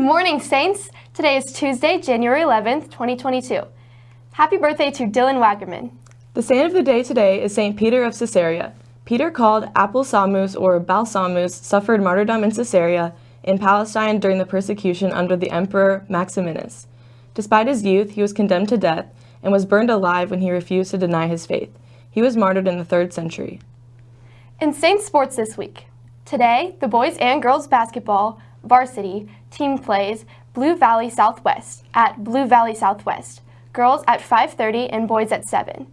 morning, Saints! Today is Tuesday, January 11th, 2022. Happy birthday to Dylan Wackerman. The saint of the day today is St. Peter of Caesarea. Peter, called Apollsamus or Balsamus, suffered martyrdom in Caesarea in Palestine during the persecution under the Emperor Maximinus. Despite his youth, he was condemned to death and was burned alive when he refused to deny his faith. He was martyred in the 3rd century. In Saints sports this week, today, the boys and girls basketball varsity team plays Blue Valley Southwest at Blue Valley Southwest, girls at 5.30 and boys at 7.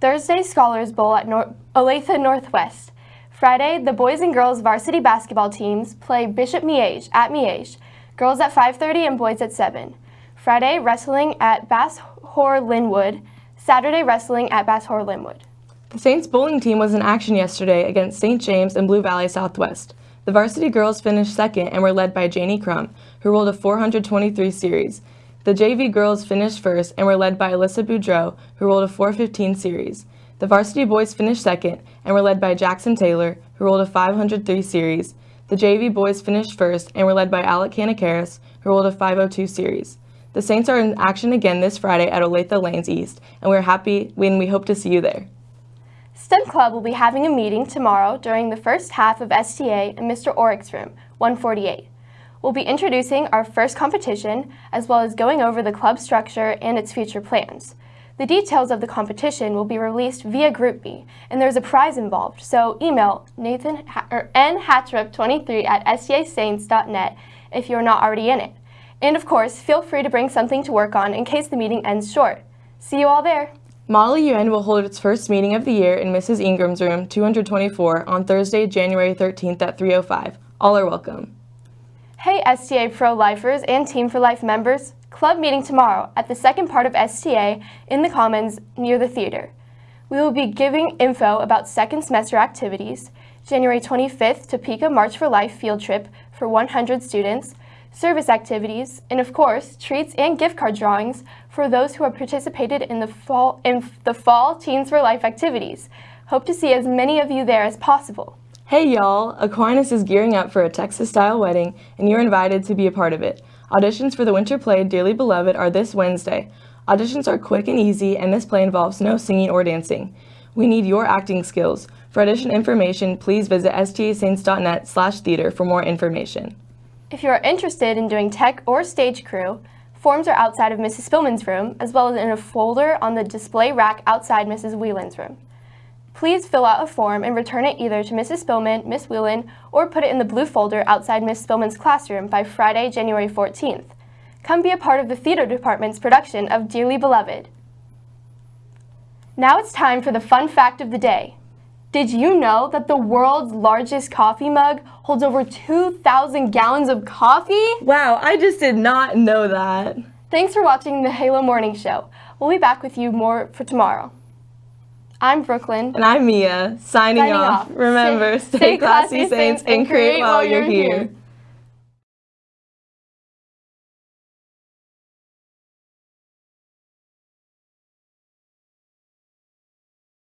Thursday, Scholars Bowl at Nor Olathe Northwest. Friday, the boys and girls varsity basketball teams play Bishop Miege at Miege, girls at 5.30 and boys at 7. Friday, wrestling at Basehor-Linwood. Saturday, wrestling at Basehor-Linwood. The Saints bowling team was in action yesterday against St. James and Blue Valley Southwest. The varsity girls finished second and were led by Janie Crum, who rolled a 423 series. The JV girls finished first and were led by Alyssa Boudreau, who rolled a 415 series. The varsity boys finished second and were led by Jackson Taylor, who rolled a 503 series. The JV boys finished first and were led by Alec Canakaris, who rolled a 502 series. The Saints are in action again this Friday at Olathe Lanes East, and we're happy when we hope to see you there. STEM Club will be having a meeting tomorrow during the first half of STA in Mr. Orick's room, 148. We'll be introducing our first competition, as well as going over the club structure and its future plans. The details of the competition will be released via GroupMe, and there's a prize involved, so email Nathan or nhatrup23 at stasaints.net if you're not already in it. And of course, feel free to bring something to work on in case the meeting ends short. See you all there! Model UN will hold its first meeting of the year in Mrs. Ingram's room 224 on Thursday, January 13th at 3.05. All are welcome. Hey STA Pro-Lifers and Team for Life members, club meeting tomorrow at the second part of STA in the Commons near the theater. We will be giving info about second semester activities, January 25th Topeka March for Life field trip for 100 students, service activities, and of course, treats and gift card drawings for those who have participated in the fall, in the fall Teens for Life activities. Hope to see as many of you there as possible. Hey y'all, Aquinas is gearing up for a Texas-style wedding, and you're invited to be a part of it. Auditions for the winter play Dearly Beloved are this Wednesday. Auditions are quick and easy, and this play involves no singing or dancing. We need your acting skills. For audition information, please visit stasaints.net slash theater for more information. If you are interested in doing tech or stage crew, forms are outside of Mrs. Spillman's room, as well as in a folder on the display rack outside Mrs. Whelan's room. Please fill out a form and return it either to Mrs. Spillman, Miss Whelan, or put it in the blue folder outside Miss Spillman's classroom by Friday, January 14th. Come be a part of the theater department's production of Dearly Beloved. Now it's time for the fun fact of the day. Did you know that the world's largest coffee mug holds over 2,000 gallons of coffee? Wow, I just did not know that. Thanks for watching the Halo Morning Show. We'll be back with you more for tomorrow. I'm Brooklyn. And I'm Mia, signing, signing off. off. Remember, stay, stay classy, saints, and create while you're here. here.